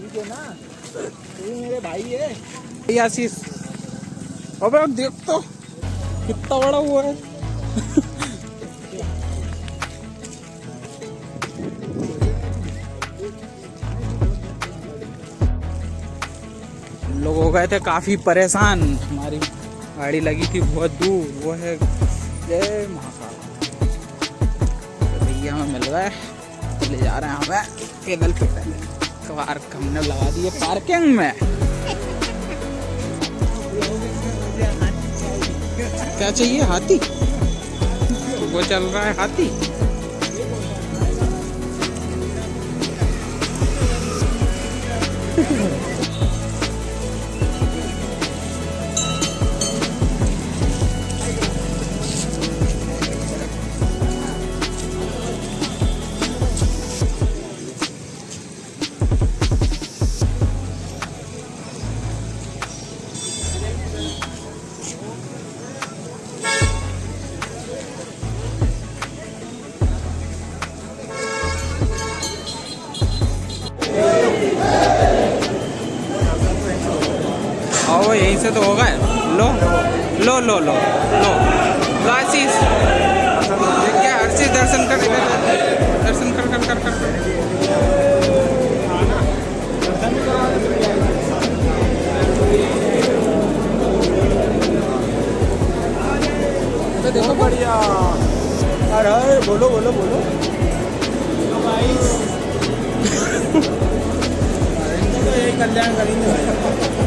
ठीक है ना? तू मेरे भाई है। आशीष। अबे देख तो कितना बड़ा हुआ है। लोग हो गए थे काफ़ी परेशान। हमारी गाड़ी लगी थी बहुत दूर। वो है जय महाकाल। भैया हमें मिल रहा है ले जा रहे हैं हमें। पैदल पैदल कार हमने लगा दी है पार्किंग में। क्या चाहिए, हाथी? वो चल रहा है हाथी। आओ यहीं से तो होगा। लो लो लो लो लो। आशीष क्या आशीष दर्शन कर दर्शन कर कर कर कर। अबे देखो बढ़िया। अरे बोलो बोलो बोलो। तो यही कल्याण करेंगे भाई भाई।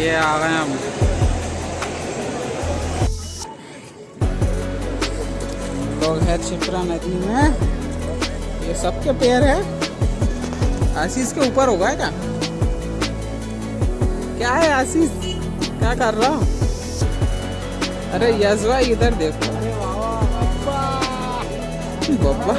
ये आ गए हम। लोग है छिपरा नदी में। ये सबके पैर है। आशीष के ऊपर होगा क्या? क्या है आशीष? क्या कर रहा? हो? अरे यजवा इधर देखो। बब्बा